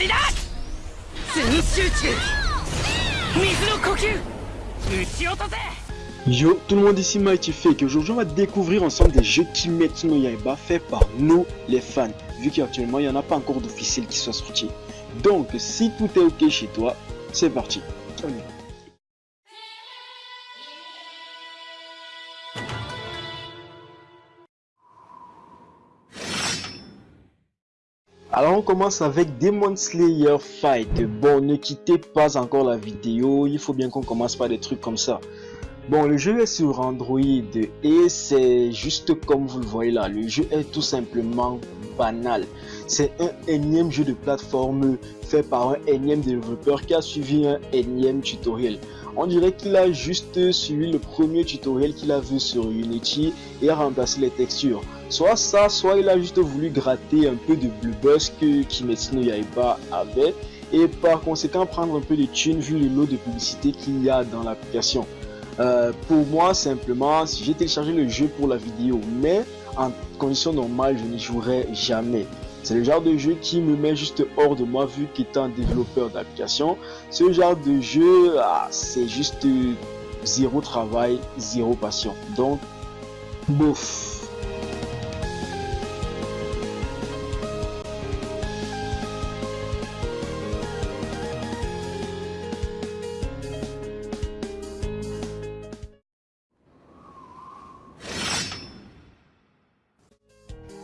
りだ全集中水の呼吸撃ち落とせ Yo, tout le monde ici Mighty Fake. Aujourd'hui, on va découvrir ensemble des jeux Kimetsu no Yaiba faits par nous, les fans. Vu qu'actuellement, il n'y en a pas encore d'officiel qui soit sorti. Donc, si tout est ok chez toi, c'est parti. On y va. Alors on commence avec Demon Slayer Fight. Bon, ne quittez pas encore la vidéo, il faut bien qu'on commence par des trucs comme ça. Bon, le jeu est sur Android et c'est juste comme vous le voyez là, le jeu est tout simplement banal. C'est un énième jeu de plateforme fait par un énième développeur qui a suivi un énième tutoriel. On dirait qu'il a juste suivi le premier tutoriel qu'il a vu sur Unity et a remplacé les textures. Soit ça, soit il a juste voulu gratter un peu de blue buzz que Kimetsu no Yaiba avait et par conséquent prendre un peu de thunes vu le lot de publicité qu'il y a dans l'application. Euh, pour moi, simplement, si j'ai téléchargé le jeu pour la vidéo, mais en condition normale, je n'y jouerai jamais. C'est le genre de jeu qui me met juste hors de moi vu qu'étant développeur d'application. Ce genre de jeu, ah, c'est juste zéro travail, zéro passion. Donc, bouf.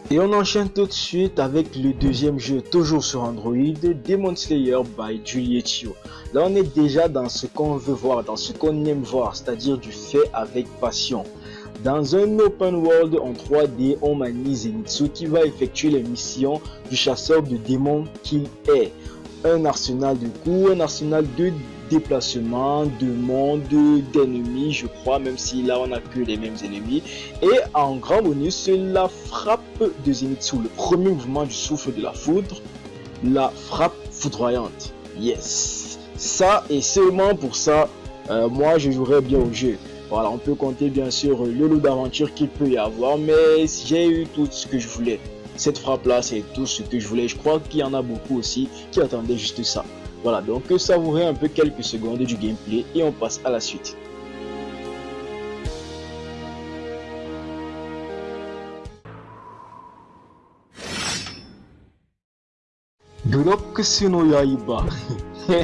Et on enchaîne tout de suite avec le deuxième jeu, toujours sur Android, Demon Slayer by Julietio. Là, on est déjà dans ce qu'on veut voir, dans ce qu'on aime voir, c'est-à-dire du fait avec passion. Dans un open world en 3D, on manie Zenitsu qui va effectuer les missions du chasseur de démons qu'il est. Un arsenal de coups, un arsenal de déplacement, de monde, d'ennemis, je crois, même si là on a que les mêmes ennemis. Et en grand bonus, la frappe de Zenitsu, le premier mouvement du souffle de la foudre, la frappe foudroyante. Yes, ça et seulement pour ça, euh, moi je jouerais bien au jeu. Voilà, on peut compter bien sûr le lot d'aventure qu'il peut y avoir, mais j'ai eu tout ce que je voulais. Cette frappe là, c'est tout ce que je voulais. Je crois qu'il y en a beaucoup aussi qui attendaient juste ça. Voilà, donc savourer un peu quelques secondes du gameplay et on passe à la suite. no Yaiba.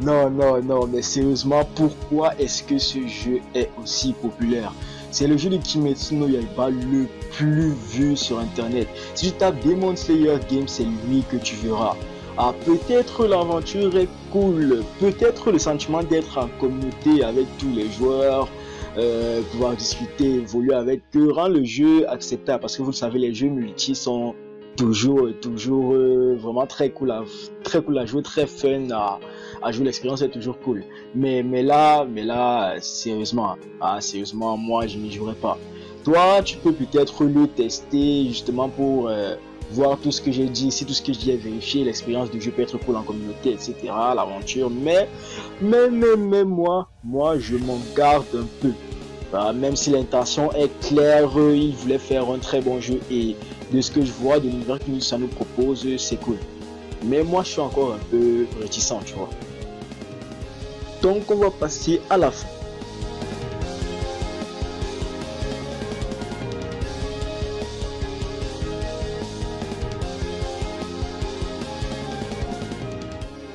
non, non, non, mais sérieusement, pourquoi est-ce que ce jeu est aussi populaire? C'est le jeu de Kimetsu no Yaiba le plus vu sur internet. Si tu tapes Demon Slayer Game, c'est lui que tu verras. Ah, peut-être l'aventure est cool, peut-être le sentiment d'être en communauté avec tous les joueurs, euh, pouvoir discuter, évoluer avec eux, rend le jeu acceptable parce que vous le savez, les jeux multi sont toujours, toujours euh, vraiment très cool, à, très cool à jouer, très fun à, jouer. L'expérience est toujours cool. Mais, mais là, mais là, sérieusement, ah, sérieusement, moi, je n'y jouerai pas. Toi, tu peux peut-être le tester justement pour euh, voir tout ce que j'ai dit, si tout ce que je dis est vérifié, l'expérience du jeu peut être cool en communauté, etc. L'aventure, mais, mais, mais, mais moi, moi, je m'en garde un peu. Bah, même si l'intention est claire, il voulait faire un très bon jeu et de ce que je vois de l'univers que ça nous propose, c'est cool. Mais moi, je suis encore un peu réticent, tu vois. Donc, on va passer à la fin.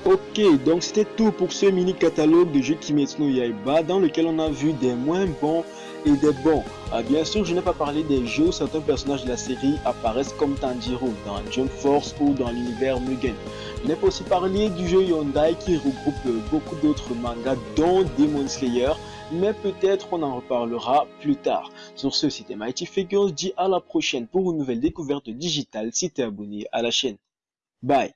Ok, donc c'était tout pour ce mini catalogue de jeux Kimetsu no Yaiba dans lequel on a vu des moins bons et des bons. Ah, bien sûr, je n'ai pas parlé des jeux où certains personnages de la série apparaissent comme Tanjiro dans Jump Force ou dans l'univers Mugen. Je n'ai pas aussi parlé du jeu Yondai qui regroupe beaucoup d'autres mangas dont Demon Slayer, mais peut-être on en reparlera plus tard. Sur ce, c'était Mighty Figures, dis à la prochaine pour une nouvelle découverte digitale si tu es abonné à la chaîne. Bye